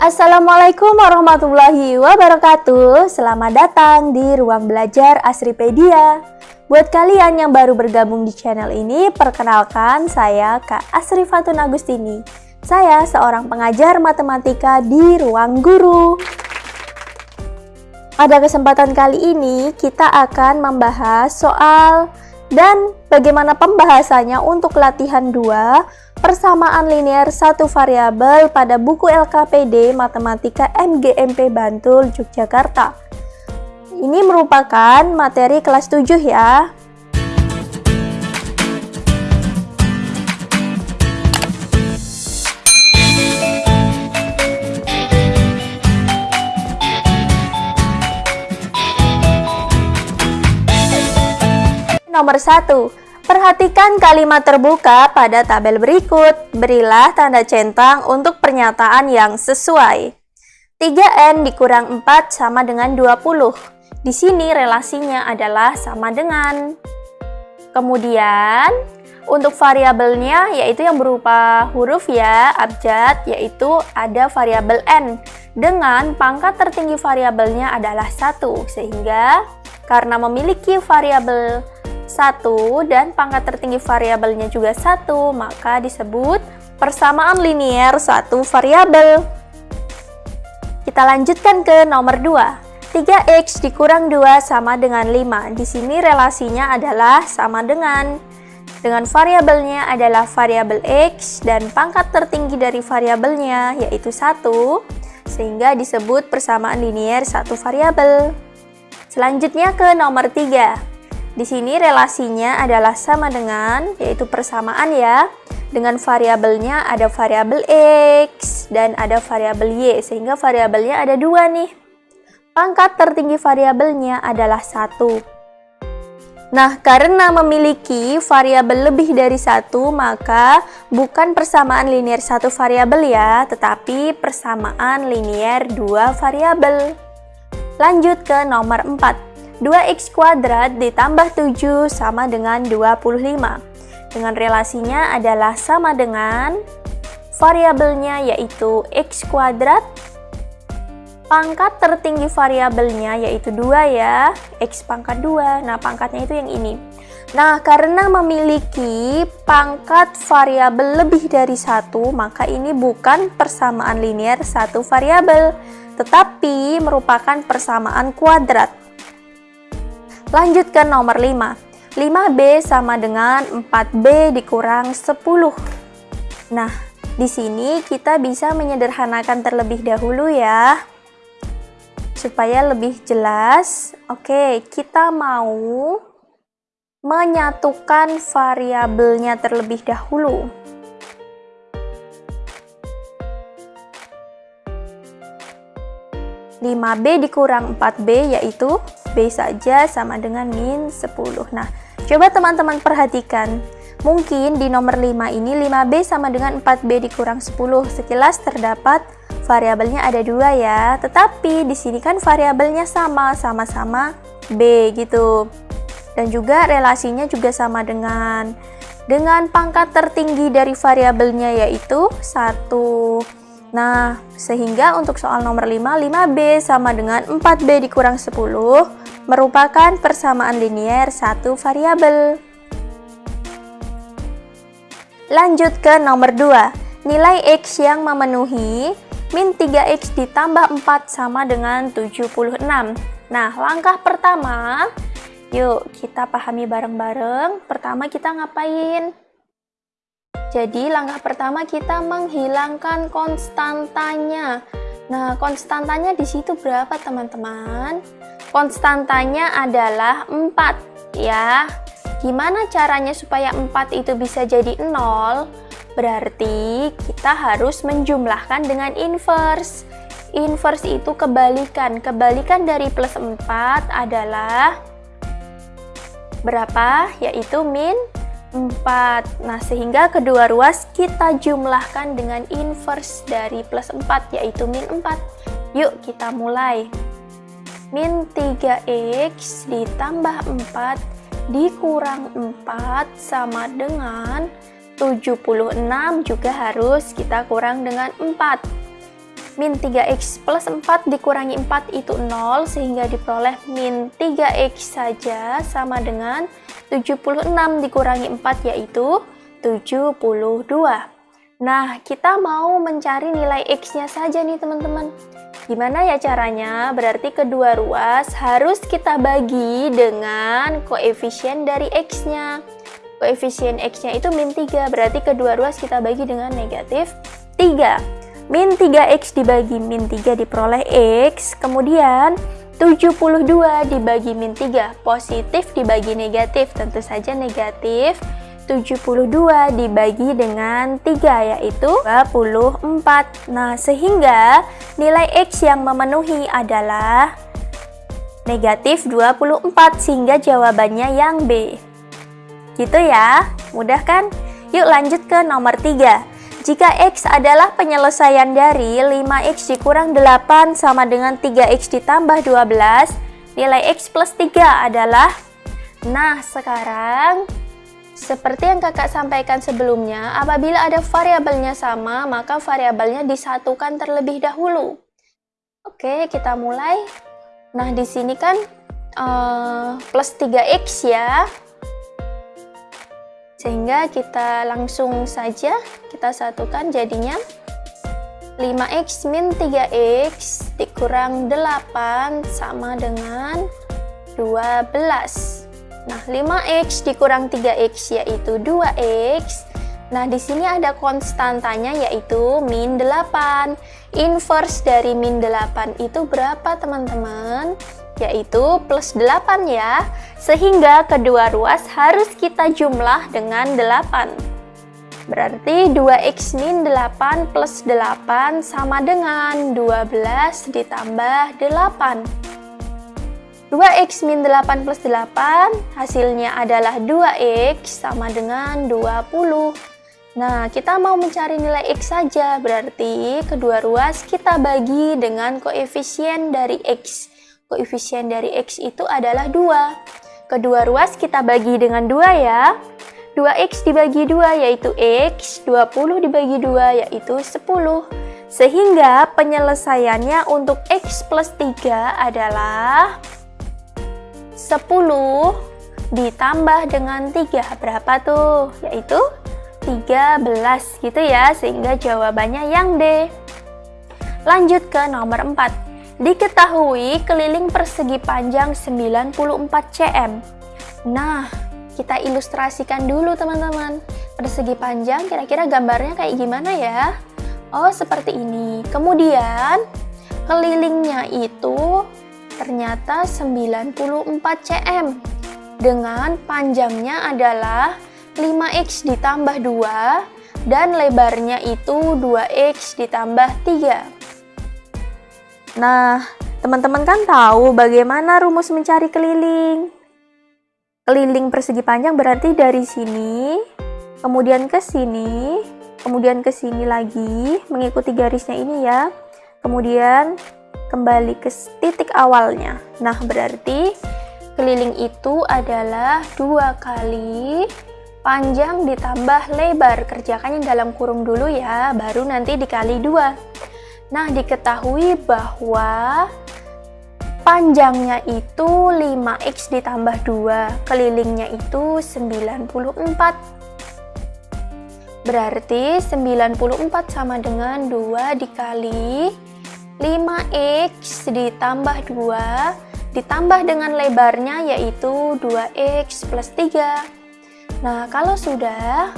Assalamualaikum warahmatullahi wabarakatuh. Selamat datang di Ruang Belajar Asripedia. Buat kalian yang baru bergabung di channel ini Perkenalkan saya Kak Asri Fatun Agustini. Saya seorang pengajar matematika di Ruang Guru. Pada kesempatan kali ini kita akan membahas soal dan bagaimana pembahasannya untuk latihan 2 persamaan linear satu variabel pada buku LKPD Matematika MGMP Bantul Yogyakarta. Ini merupakan materi kelas 7 ya. Nomor 1. Perhatikan kalimat terbuka pada tabel berikut. Berilah tanda centang untuk pernyataan yang sesuai. 3N dikurang 4 sama dengan 20. Di sini relasinya adalah sama dengan. Kemudian, untuk variabelnya yaitu yang berupa huruf ya, abjad, yaitu ada variabel N. Dengan pangkat tertinggi variabelnya adalah 1, sehingga karena memiliki variabel satu dan pangkat tertinggi variabelnya juga satu, maka disebut persamaan linier satu variabel. Kita lanjutkan ke nomor 2. 3x dikurang 2 sama dengan 5. Di sini relasinya adalah sama dengan dengan variabelnya adalah variabel x dan pangkat tertinggi dari variabelnya yaitu 1 sehingga disebut persamaan linier satu variabel. Selanjutnya ke nomor 3. Di sini relasinya adalah sama dengan, yaitu persamaan ya. Dengan variabelnya ada variabel X dan ada variabel Y, sehingga variabelnya ada dua nih. Pangkat tertinggi variabelnya adalah satu. Nah, karena memiliki variabel lebih dari satu, maka bukan persamaan linier satu variabel ya, tetapi persamaan linier dua variabel. Lanjut ke nomor 4. 2x kuadrat ditambah 7 sama dengan 25. Dengan relasinya adalah sama dengan variabelnya yaitu x kuadrat pangkat tertinggi variabelnya yaitu 2 ya, x pangkat 2. Nah, pangkatnya itu yang ini. Nah, karena memiliki pangkat variabel lebih dari satu, maka ini bukan persamaan linier satu variabel, tetapi merupakan persamaan kuadrat. Lanjut ke nomor 5. 5B sama dengan 4B dikurang 10. Nah, di sini kita bisa menyederhanakan terlebih dahulu ya. Supaya lebih jelas. Oke, kita mau menyatukan variabelnya terlebih dahulu. 5B dikurang 4B yaitu B saja sama dengan min 10. Nah, coba teman-teman perhatikan. Mungkin di nomor 5 ini 5B sama dengan 4B dikurang 10. Sekilas terdapat variabelnya ada dua ya. Tetapi di sini kan variabelnya sama, sama-sama B gitu. Dan juga relasinya juga sama dengan dengan pangkat tertinggi dari variabelnya yaitu 1. Nah, sehingga untuk soal nomor 5, 5B sama dengan 4B dikurang 10 merupakan persamaan linier satu variabel. Lanjut ke nomor 2. Nilai X yang memenuhi min 3X ditambah 4 sama dengan 76. Nah, langkah pertama, yuk kita pahami bareng-bareng. Pertama kita ngapain? Jadi langkah pertama kita menghilangkan konstantanya. Nah, konstantanya di situ berapa teman-teman? Konstantanya adalah 4 ya. Gimana caranya supaya 4 itu bisa jadi 0? Berarti kita harus menjumlahkan dengan inverse. Inverse itu kebalikan. Kebalikan dari plus 4 adalah berapa? Yaitu min 4. Nah, sehingga kedua ruas kita jumlahkan dengan inverse dari plus 4, yaitu min 4. Yuk, kita mulai. Min 3x ditambah 4 dikurang 4 sama dengan 76 juga harus kita kurang dengan 4. min 3x plus 4 dikurangi 4 itu 0 sehingga diperoleh min 3x saja sama dengan 76 dikurangi 4 yaitu 72 Nah, kita mau mencari nilai X-nya saja nih teman-teman. Gimana ya caranya? Berarti kedua ruas harus kita bagi dengan koefisien dari X-nya. Koefisien X-nya itu min 3, berarti kedua ruas kita bagi dengan negatif 3. Min 3X dibagi min 3 diperoleh X, kemudian 72 dibagi min 3, positif dibagi negatif, tentu saja negatif. 72 dibagi dengan 3 yaitu 24. Nah, sehingga nilai X yang memenuhi adalah negatif 24 sehingga jawabannya yang B. Gitu ya, mudah kan? Yuk lanjut ke nomor 3. Jika X adalah penyelesaian dari 5X dikurang 8 sama dengan 3X ditambah 12, nilai X plus 3 adalah Nah, sekarang seperti yang kakak sampaikan sebelumnya, apabila ada variabelnya sama, maka variabelnya disatukan terlebih dahulu. Oke, kita mulai. Nah, di sini kan uh, plus 3x ya. Sehingga kita langsung saja kita satukan jadinya 5x min 3x dikurang 8 sama dengan 12. Nah, 5x dikurang 3x yaitu 2x. Nah, di sini ada konstantanya yaitu min 8. Inverse dari min 8 itu berapa, teman-teman? Yaitu plus 8 ya. Sehingga kedua ruas harus kita jumlah dengan 8. Berarti 2x min 8 plus 8 sama dengan 12 ditambah 8. 2x min 8 plus 8 hasilnya adalah 2x sama dengan 20 Nah kita mau mencari nilai x saja berarti kedua ruas kita bagi dengan koefisien dari x Koefisien dari x itu adalah 2 Kedua ruas kita bagi dengan 2 ya 2x dibagi 2 yaitu x 20 dibagi 2 yaitu 10 Sehingga penyelesaiannya untuk x plus 3 adalah 10 ditambah dengan 3 berapa tuh? Yaitu 13 gitu ya, sehingga jawabannya yang D. Lanjut ke nomor 4. Diketahui keliling persegi panjang 94 cm. Nah, kita ilustrasikan dulu teman-teman. Persegi panjang kira-kira gambarnya kayak gimana ya? Oh, seperti ini. Kemudian, kelilingnya itu ternyata 94 cm dengan panjangnya adalah 5x ditambah 2 dan lebarnya itu 2x ditambah 3 Nah, teman-teman kan tahu bagaimana rumus mencari keliling Keliling persegi panjang berarti dari sini kemudian ke sini kemudian ke sini lagi mengikuti garisnya ini ya kemudian kembali ke titik awalnya. Nah, berarti keliling itu adalah dua kali panjang ditambah lebar. Kerjakannya dalam kurung dulu ya, baru nanti dikali dua. Nah, diketahui bahwa panjangnya itu 5x ditambah 2, kelilingnya itu 94. Berarti 94 sama dengan 2 dikali 5x ditambah 2 ditambah dengan lebarnya yaitu 2x plus 3 Nah kalau sudah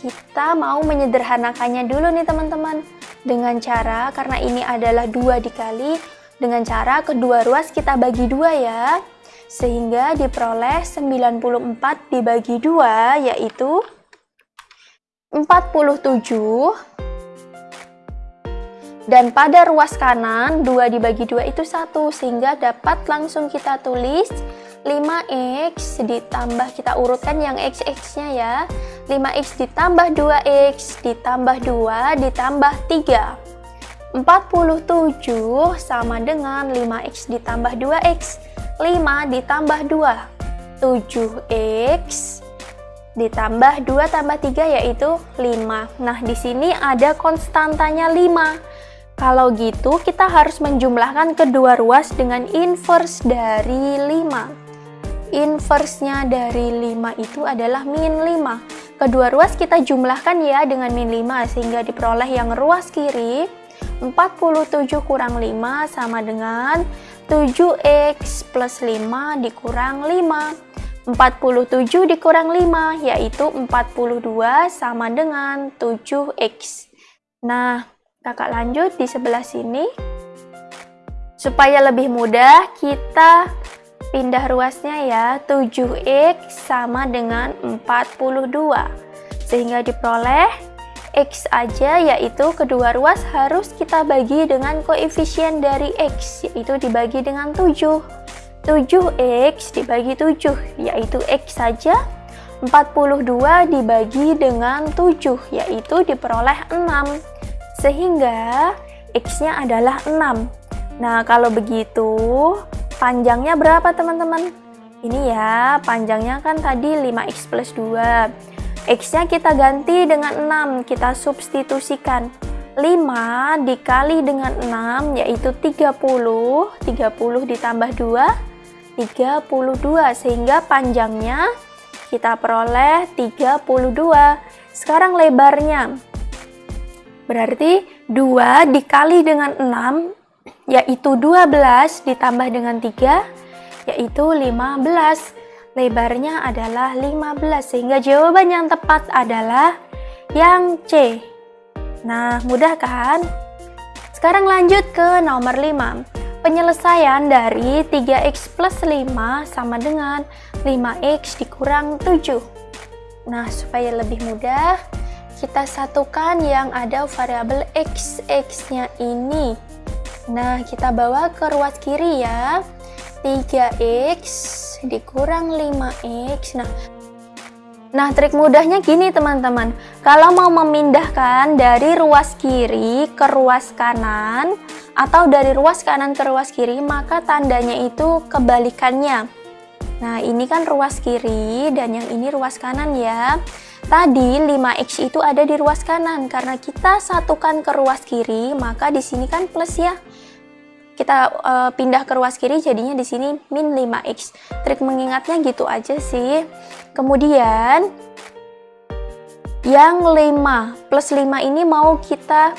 kita mau menyederhanakannya dulu nih teman-teman. Dengan cara karena ini adalah 2 dikali dengan cara kedua ruas kita bagi dua ya. Sehingga diperoleh 94 dibagi 2 yaitu 47 dan pada ruas kanan, 2 dibagi 2 itu 1, sehingga dapat langsung kita tulis 5x ditambah, kita urutkan yang x-x-nya ya. 5x ditambah 2x ditambah 2 ditambah 3. 47 sama dengan 5x ditambah 2x. 5 ditambah 2. 7x ditambah 2 tambah 3 yaitu 5. Nah, di sini ada konstantanya 5 Kalau gitu, kita harus menjumlahkan kedua ruas dengan inverse dari 5. Inverse-nya dari 5 itu adalah min 5. Kedua ruas kita jumlahkan ya dengan min 5, sehingga diperoleh yang ruas kiri 47 kurang 5 sama dengan 7x plus 5 dikurang 5. 47 dikurang 5 yaitu 42 sama dengan 7x. Nah, kakak lanjut di sebelah sini supaya lebih mudah kita pindah ruasnya ya 7x sama dengan 42 sehingga diperoleh x aja yaitu kedua ruas harus kita bagi dengan koefisien dari x yaitu dibagi dengan 7 7x dibagi 7 yaitu x saja. 42 dibagi dengan 7 yaitu diperoleh 6 sehingga X-nya adalah 6. Nah, kalau begitu, panjangnya berapa teman-teman? Ini ya, panjangnya kan tadi 5X plus 2. X-nya kita ganti dengan 6, kita substitusikan. 5 dikali dengan 6 yaitu 30, 30 ditambah 2, 32, sehingga panjangnya kita peroleh 32. Sekarang lebarnya, Berarti 2 dikali dengan 6 yaitu 12 ditambah dengan 3 yaitu 15. Lebarnya adalah 15 sehingga jawaban yang tepat adalah yang C. Nah, mudah kan? Sekarang lanjut ke nomor 5. Penyelesaian dari 3x plus 5 sama dengan 5x dikurang 7. Nah, supaya lebih mudah, kita satukan yang ada variabel x, x-nya ini. Nah, kita bawa ke ruas kiri ya. 3x dikurang 5x. Nah, Nah, trik mudahnya gini teman-teman. Kalau mau memindahkan dari ruas kiri ke ruas kanan atau dari ruas kanan ke ruas kiri, maka tandanya itu kebalikannya. Nah, ini kan ruas kiri dan yang ini ruas kanan ya. Tadi 5x itu ada di ruas kanan karena kita satukan ke ruas kiri, maka di sini kan plus ya. Kita uh, pindah ke ruas kiri jadinya di sini min 5x. Trik mengingatnya gitu aja sih. Kemudian yang 5 plus 5 ini mau kita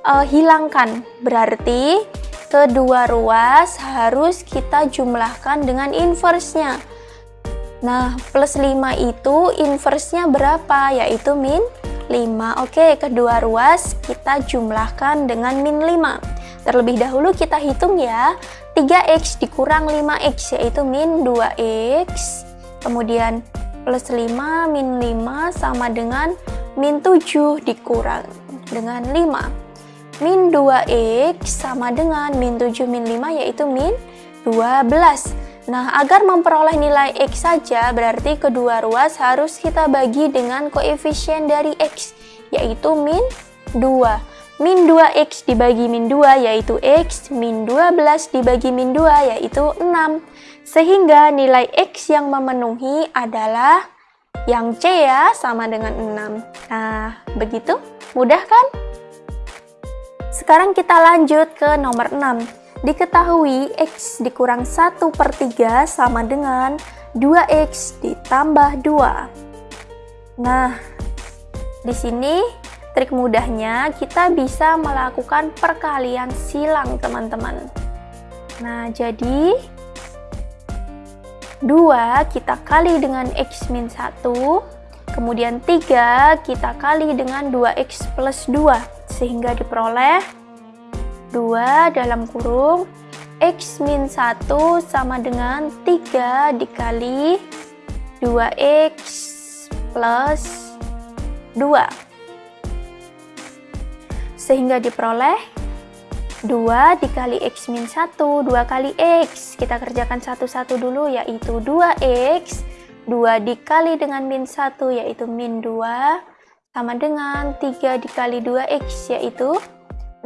uh, hilangkan. Berarti kedua ruas harus kita jumlahkan dengan inverse-nya. Nah, plus 5 itu inverse-nya berapa? Yaitu min 5. Oke, kedua ruas kita jumlahkan dengan min 5. Terlebih dahulu kita hitung ya. 3x dikurang 5x yaitu min 2x. Kemudian plus 5 min 5 sama dengan min 7 dikurang dengan 5. Min 2x sama dengan min 7 min 5 yaitu min 12. Nah, agar memperoleh nilai X saja, berarti kedua ruas harus kita bagi dengan koefisien dari X, yaitu min 2. Min 2X dibagi min 2 yaitu X, min 12 dibagi min 2 yaitu 6. Sehingga nilai X yang memenuhi adalah yang C ya, sama dengan 6. Nah, begitu? Mudah kan? Sekarang kita lanjut ke nomor 6. Diketahui X dikurang 1 per 3 sama dengan 2X ditambah 2. Nah, di sini trik mudahnya kita bisa melakukan perkalian silang teman-teman. Nah, jadi 2 kita kali dengan X min 1, kemudian 3 kita kali dengan 2X plus 2, sehingga diperoleh 2 dalam kurung X min 1 sama dengan 3 dikali 2X plus 2 sehingga diperoleh 2 dikali X min 1 2 kali X. Kita kerjakan satu-satu dulu yaitu 2X 2 dikali dengan min 1 yaitu min 2 sama dengan 3 dikali 2X yaitu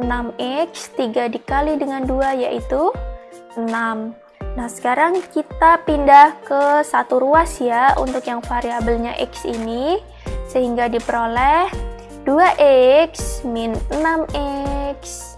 6x 3 dikali dengan 2 yaitu 6 Nah sekarang kita pindah ke satu ruas ya untuk yang variabelnya x ini sehingga diperoleh 2x min 6x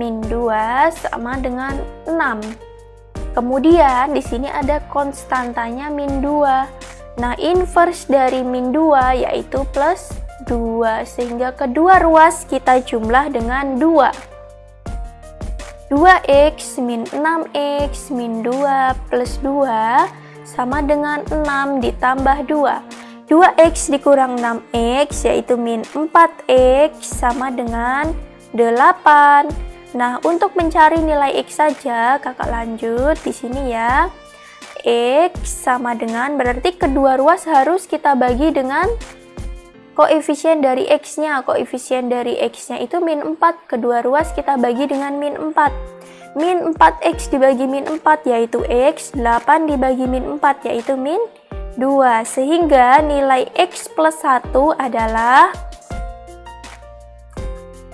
min 2 sama dengan 6. Kemudian di sini ada konstantanya min 2. Nah, inverse dari min 2 yaitu plus 2 sehingga kedua ruas kita jumlah dengan 2. 2x min 6x min 2 plus 2 sama dengan 6 ditambah 2. 2x dikurang 6x yaitu min 4x sama dengan 8. Nah, untuk mencari nilai X saja, kakak lanjut di sini ya. X sama dengan, berarti kedua ruas harus kita bagi dengan koefisien dari X-nya. Koefisien dari X-nya itu min 4, kedua ruas kita bagi dengan min 4. Min 4X dibagi min 4 yaitu X, 8 dibagi min 4 yaitu min 2. Sehingga nilai X plus 1 adalah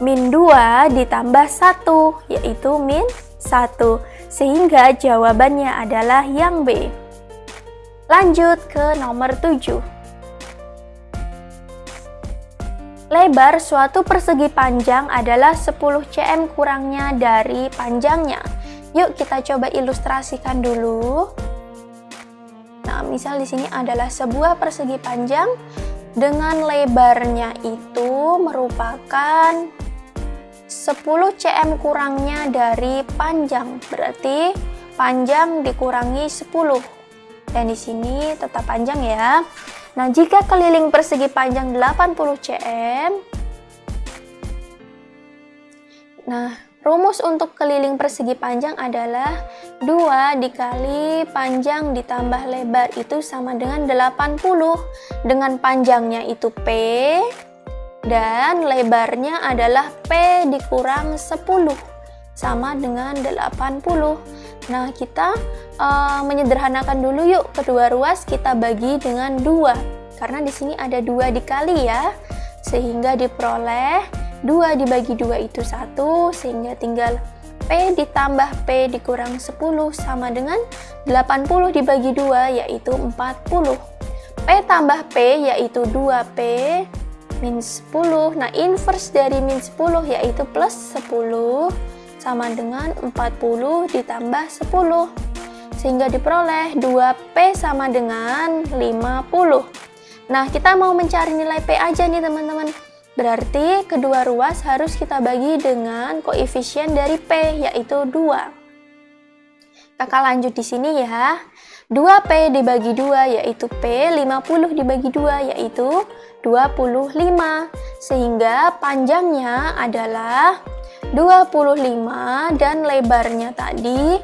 min 2 ditambah 1 yaitu min 1 sehingga jawabannya adalah yang B. Lanjut ke nomor 7 lebar suatu persegi panjang adalah 10 cm kurangnya dari panjangnya. Yuk kita coba ilustrasikan dulu misal di sini adalah sebuah persegi panjang dengan lebarnya itu merupakan 10 cm kurangnya dari panjang. Berarti panjang dikurangi 10 dan di sini tetap panjang ya. Nah jika keliling persegi panjang 80 cm nah rumus untuk keliling persegi panjang adalah 2 dikali panjang ditambah lebar itu sama dengan 80 dengan panjangnya itu P dan lebarnya adalah P dikurang 10 sama dengan 80 nah kita uh, menyederhanakan dulu yuk. Kedua ruas kita bagi dengan dua. Karena di sini ada dua dikali ya sehingga diperoleh 2 dibagi 2 itu satu sehingga tinggal P ditambah P dikurang 10 sama dengan 80 dibagi 2 yaitu 40 P tambah P yaitu 2P min 10 nah inverse dari min 10 yaitu plus 10 sama dengan 40 ditambah 10 sehingga diperoleh 2P sama dengan 50 nah kita mau mencari nilai P aja nih teman-teman berarti kedua ruas harus kita bagi dengan koefisien dari P yaitu 2 kakak lanjut di sini ya 2P dibagi 2 yaitu P, 50 dibagi 2 yaitu 25. Sehingga panjangnya adalah 25 dan lebarnya tadi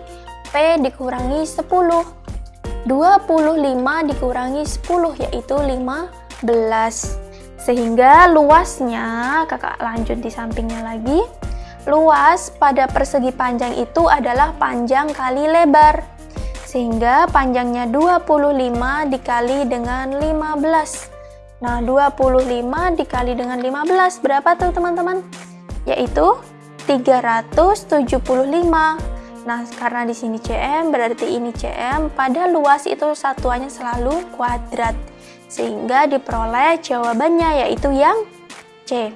P dikurangi 10. 25 dikurangi 10 yaitu 15. Sehingga luasnya, kakak lanjut di sampingnya lagi, luas pada persegi panjang itu adalah panjang kali lebar. Sehingga panjangnya 25 dikali dengan 15 nah 25 dikali dengan 15 berapa tuh teman-teman? Yaitu 375 nah karena di sini cm berarti ini cm pada luas itu satuannya selalu kuadrat sehingga diperoleh jawabannya yaitu yang C.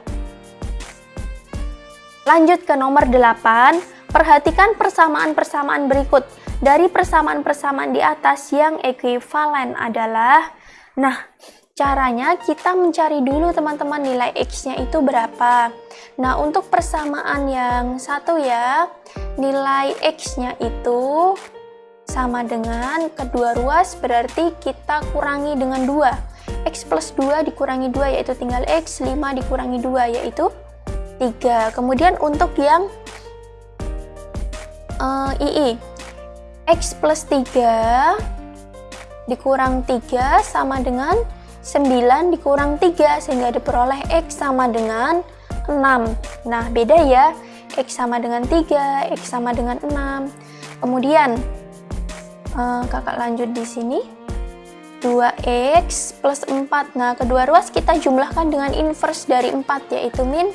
Lanjut ke nomor 8 perhatikan persamaan-persamaan berikut. Dari persamaan-persamaan di atas yang ekuivalen adalah nah caranya kita mencari dulu teman-teman nilai x-nya itu berapa. Nah untuk persamaan yang satu ya nilai x-nya itu sama dengan kedua ruas berarti kita kurangi dengan 2 x plus 2 dikurangi 2 yaitu tinggal x. 5 dikurangi 2 yaitu 3 kemudian untuk yang uh, ii X plus 3 dikurang 3 sama dengan 9 dikurang 3 sehingga diperoleh X sama dengan 6 nah beda ya. X sama dengan 3 X sama dengan 6 kemudian uh, kakak lanjut di sini. 2X plus 4 nah kedua ruas kita jumlahkan dengan inverse dari 4 yaitu min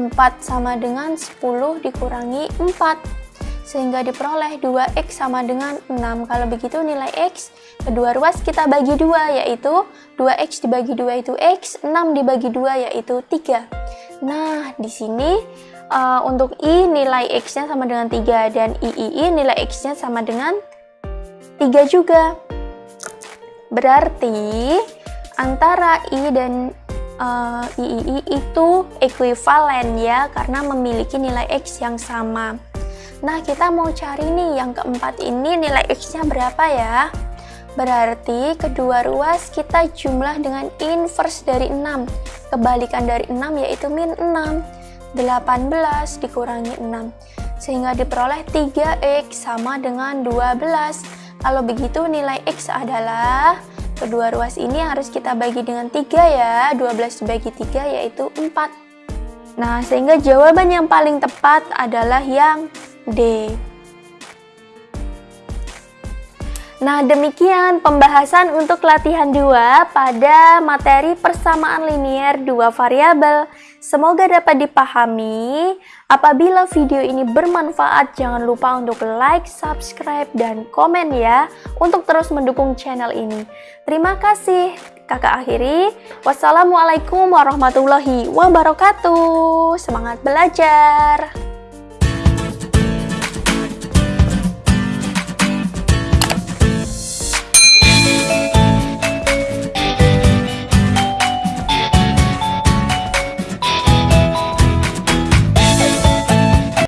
4 sama dengan 10 dikurangi 4 sehingga diperoleh 2x sama dengan 6 kalau begitu nilai x kedua ruas kita bagi 2 yaitu 2x dibagi 2 itu x 6 dibagi 2 yaitu 3 nah di sini uh, untuk I nilai X-nya sama dengan 3 dan III nilai X-nya sama dengan 3 juga. Berarti antara I dan uh, III itu ekuivalen ya karena memiliki nilai X yang sama. Nah, kita mau cari nih yang keempat ini nilai X-nya berapa ya? Berarti kedua ruas kita jumlah dengan inverse dari 6. Kebalikan dari 6 yaitu min 6. 18 dikurangi 6. Sehingga diperoleh 3X sama dengan 12. Kalau begitu nilai X adalah kedua ruas ini harus kita bagi dengan 3 ya. 12 dibagi 3 yaitu 4. Nah, sehingga jawaban yang paling tepat adalah yang D. Nah, demikian pembahasan untuk latihan 2 pada materi persamaan linier dua variabel. Semoga dapat dipahami. Apabila video ini bermanfaat, jangan lupa untuk like, subscribe, dan komen ya untuk terus mendukung channel ini. Terima kasih. Kakak akhiri. Wassalamualaikum warahmatullahi wabarakatuh. Semangat belajar.